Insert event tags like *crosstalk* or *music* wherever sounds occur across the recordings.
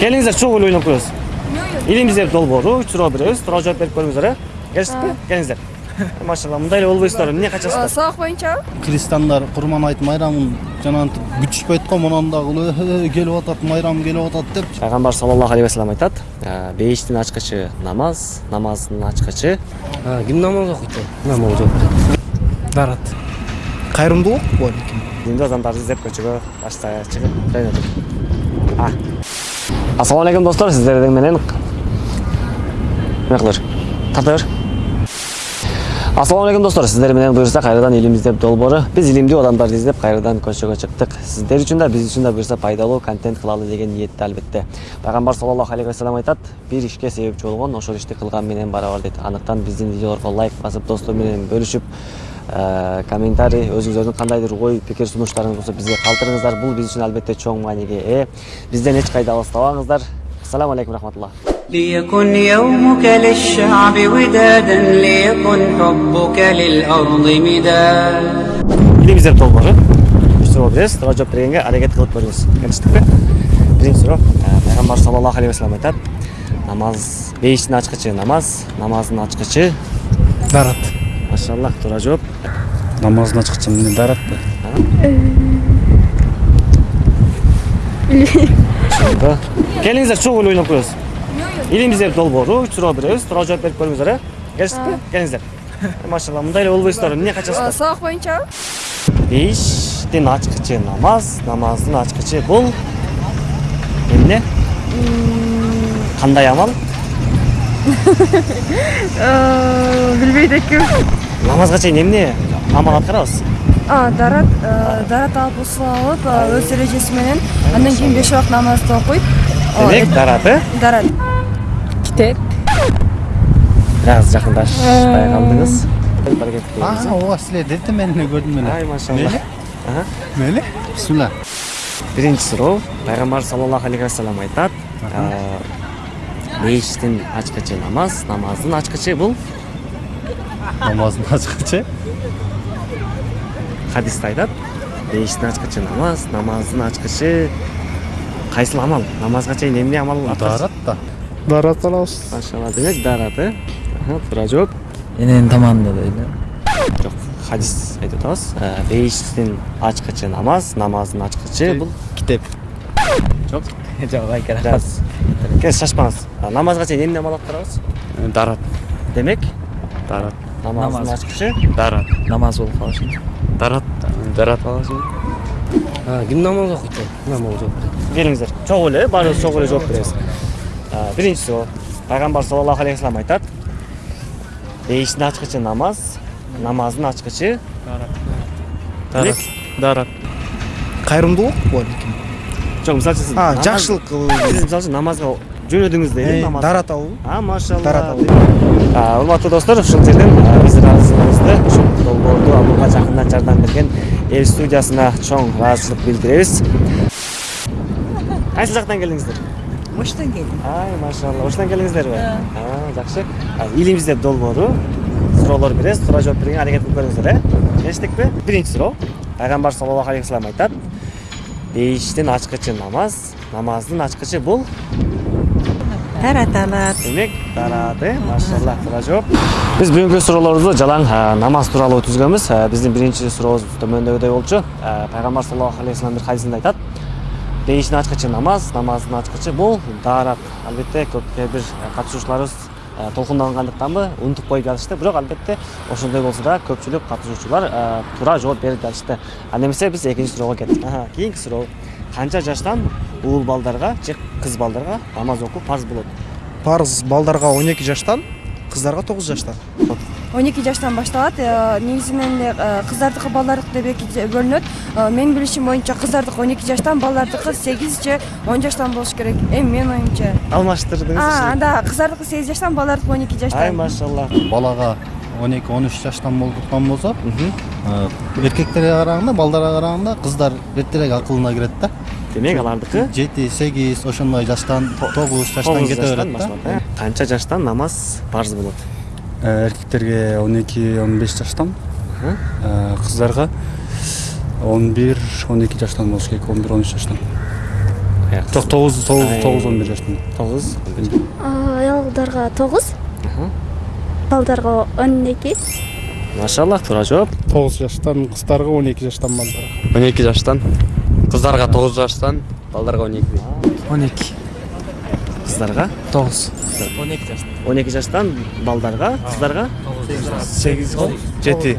эле ойлонуп коебуз илим издеп долбоору суроо беребиз суроо жооп берип көрүңүздөр э келиштикпи келиңиздер машалла мындай эле болбойсуздар эмне качасыздар сабак боюнчабы христиандар курман айт майрамын жанагынтип күтүшпөйт го монан дагы келип атат майрам келип атат деп. Пайгамбар саллаллаху алейхи вассалам айтат бейиштин ачкычы намаз намаздын ачкычы ким намаз окуйт намаз берет дарат. Кайрымдуулук балким динди адамдарды издеп көчөгө башка чыгып А. ассалому алейкум достор сиздер менен бер тарта бер ассалому алейкум достор сиздер менен буюрса кайрадан илим издеп долбоору биз илимдүү адамдарды издеп кайрадан көчөгө чыктык сиздер үчүн да биз үчүн да буюрса пайдалуу контент кылалы деген ниетте албетте пайгамбар саллаллаху алейхи вассалам айтат бир ишке себепчи болгон ошол ишти кылган менен барабар дейт андыктан биздин видеолорго лайк басып достор менен бөлүшүп комментарий өзүңүздөрдүн кандайдыр ой пикир сунуштарыңыз болсо бизге калтырыңыздар бул биз үчүн албетте чоң мааниге ээ бизден эч кайда алыстабаңыздар ассаламу алейкум рахматулла ليكن يومك للشعب ودادا ليكن حبك للأرض مداد илим издеп долбоору үч суроо беребиз суроо жооп бергенге аракет кылып көрүңүз келиштикпи биринчи суроо пайгамбар саллаллаху алейхи вассалам айтат намаз бейиштин ачкычы намаз намаздын ачкычы дарат машаллах туура жооп намаздын ачкычы эмне дарат ошондо келиңиздер чогуу эле ойлонуп коебуз илим издеп долбоору үч суроо беребиз суроо жооп берип көрүңүздөр э. Келиштикпи келиңиздер. Машалла мындай эле болбойсуздар эмне качасыздар? Сабак боюнчабы бейиштин ачкычы намаз намаздын ачкычы бул. Эмне? Кандай амал? Билбейт экенмин намазга чейин эмне амал аткарабыз дарат дарат алып усул алып өз эрежеси менен. Андан кийин беш убакыт намазды окуйт. Демек дарат э? Дарат. Китеп. Бир аз жакындашпай калдыңыз аракет кылыңыз ооба силер дете мен эле көрдүм эле ай машалла. Мели бисмилла биринчи суроо пайгамбар саллаллаху алейхи вассалам айтат бейиштин ачкычы намаз намаздын ачкычы бул намаздын ачкычы хадисте айтат бейиштин ачкычы намаз намаздын ачкычы кайсыл амал намазга чейин эмне амал дарат да дарат алабыз машалла демек дарат э туура жооп эненин тамагында дейт жок хадис айтып атабыз бейиштин ачкычы намаз намаздын ачкычы бул китеп жок жок аз кез шашпаңыз намазга чейин эмне амал аткарабыз дарат демек дарат намаздын Намаз. ачкычы дарат намаз болуп калышы дарат дарат аласың ким намаз окуйт намаз жооп берет келиңиздер чогуу эле баарыбыз чогуу эле жооп беребиз А, биринчи суроо пайгамбар саллаллаху алейхи вассалам айтат бейиштин ачкычы намаз намаздын ачкычы дарат дарат кайрымдуулук балким жок мисалы үчүн сиз а намаз- жакшылык сиз жөнөдүңүз дейли намаз даратабы а машалла. Дарат алуу. А, урматтуу достор ушул жерден а, биз ыраазычылыгыбызды ушул долбоорду алууга жакындан жардам берген эл студиясына чоң ыраазычылык билдиребиз кайсы жактан келдиңиздер оштон келдим ай машалла. Ушундан келдиңиздерби А, жакшы А, илим издеп долбоору суроолор беребиз суроо жооп бергенге аракет кылып көрүңүздөр э келиштикпи биринчи суроо пайгамбар саллаллаху алейхи вассалам айтат бейиштин ачкычы намаз намаздын ачкычы бул дарат алат демек дарат э машалла туура жооп биз бүгүнкү суроолорубузду жалаң а, намаз тууралуу түзгөнбүз А, биздин биринчи сурообуз төмөндөгүдөй болчу А, пайгамбар саллаллаху алейхи вассалам бир хадисинде айтат бейиштин ачкычы намаз намаздын ачкычы бул дарат албетте көп кээ бир катышуучуларыбыз толкундангандыктанбы унутуп коюп жатышты бирок албетте ошондой болсо да көпчүлүк катышуучулар туура жооп берип жатышты анда эмесе биз экинчи суроого кеттик кийинки суроо канча жаштан уул балдарга же кыз балдарга намаз окуу парз болот парыз балдарга он эки жаштан кыздарга тогуз жаштан. Он эки жаштан башталат Э, негизинен эле кыздардыкы балдардыкы деп эки бөлүнөт Э, менин билишим боюнча кыздардыкы он эки жаштан балдардыкы сегиз же он жаштан болуш керек. Эми менин оюмча алмаштырдыңыз анда кыздардыкы сегиз жаштан балдардыкы он эки ай жаштан машалла. Балага он эки он үч жаштан болгондуктан болсо э, эркектерге караганда балдарга караганда кыздар эртерээк акылына кирет да. Демек алардыкы жети сегиз ошондой жаштан тогуз жаштан кете жаштан берет да канча жаштан намаз парз болот Э, эркектерге он эки он беш жаштан э, кыздарга он бир он эки жаштан болуш керек он бир он үч жаштан жок тогуз тогуз тогуз он бир жаштамын тогуз аялдарга тогуз балдарга он эки машаллах туура жооп тогуз жаштан кыздарга он эки жаштан балдарга он эки жаштан кыздарга тогуз жаштан балдарга он эки. Он эки. Кыздарга? Тогуз. Он эки жаштан. Балдарга кыздарга? сегиз жети.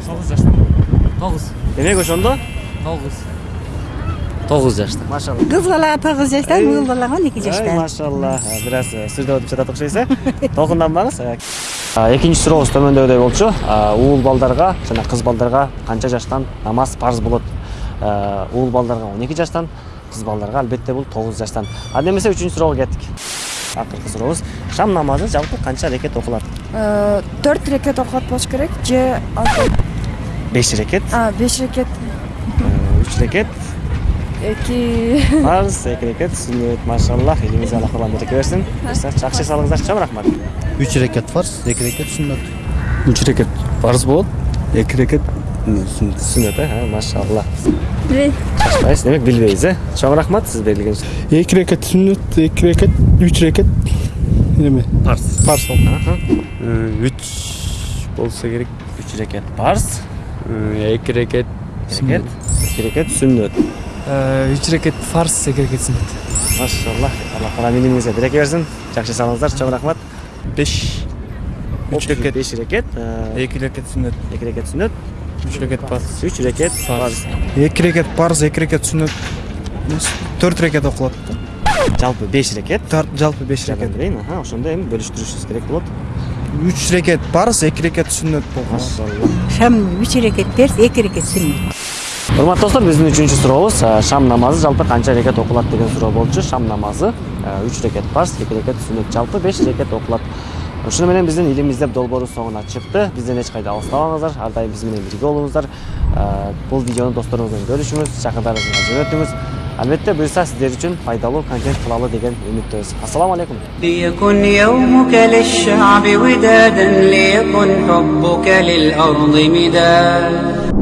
Демек ошондо тогуз. Жаштан. Машалла. Кыз балага тогуз жаштан уул балага он эки Ай, жаштан. машалла. Бир аз сүрдөп өтүп жатат окшойсуз *laughs* э. Толкунданбаңыз А, экинчи сурообуз төмөндөгүдөй болчу. А, уул балдарга жана кыз балдарга канча жаштан намаз парз болот? А, уул балдарга он эки жаштан кыз балдарга албетте бул тогуз жаштан. Анда эмесе үчүнчү суроого кеттик. Акыркы сурообуз шам намазы жалпы канча рекет окулат? Төрт рекет окулат болуш керек же алты? Беш рекет? А беш рекет. Э, үч рекет? Эки. Парз эки рекет сүннөт машаллах элиңизге алла курман береке берсин. Буюрса жакшы салыңыздар чоң рахмат. Үч рекет фарз эки рекет сүннөт. Үч рекет парз болот эки рекет сүннөт сүннөт э машалла. Билбейм шашпайсыз демек билбейсиз э чоң рахмат сиз берилген эки рекет сүннөт эки рекет үч рекет. Эме парз фарз Аха. үч болсо керек. Үч рекет. Парз эки рекет. Рекет. Эки рекет сүннөт үч рекет фарс эки рекет сүннөт машалла. Алла куран илимиңизге береке берсин жакшы салыңыздар чоң рахмат. Беш. Үч рекет. Беш рекет эки рекет сүннөт эки рекет сүннөт үч рекет парс үч рекет парз эки рекет парз эки рекет сүннөт төрт рекет окулат жалпы беш рекет жалпы беш рекет аха ошондо эми бөлүштүрүшүңүз керек болот үч рекет парз эки рекет сүннөт машалла шам үч рекет перс эки рекет сүннөт урматтуу достор биздин үчүнчү сурообуз шам намазы жалпы канча рекет окулат деген суроо болчу шам намазы үч рекет парз эки рекет сүннөт жалпы беш рекет окулат ушуну менен биздин илим издеп долбоору соңуна чыкты бизден эч кайда алыстабаңыздар ар дайым биз менен бирге болуңуздар Э, бул видеону досторуңуз менен бөлүшүңүз жакындарыңызга жөнөтүңүз албетте буюрса сиздер үчүн пайдалуу контент кылалы деген үмүттөбүз ассаламу алейкум ليكن يومك للشعب ودادا ليكن حبك للأرض مداد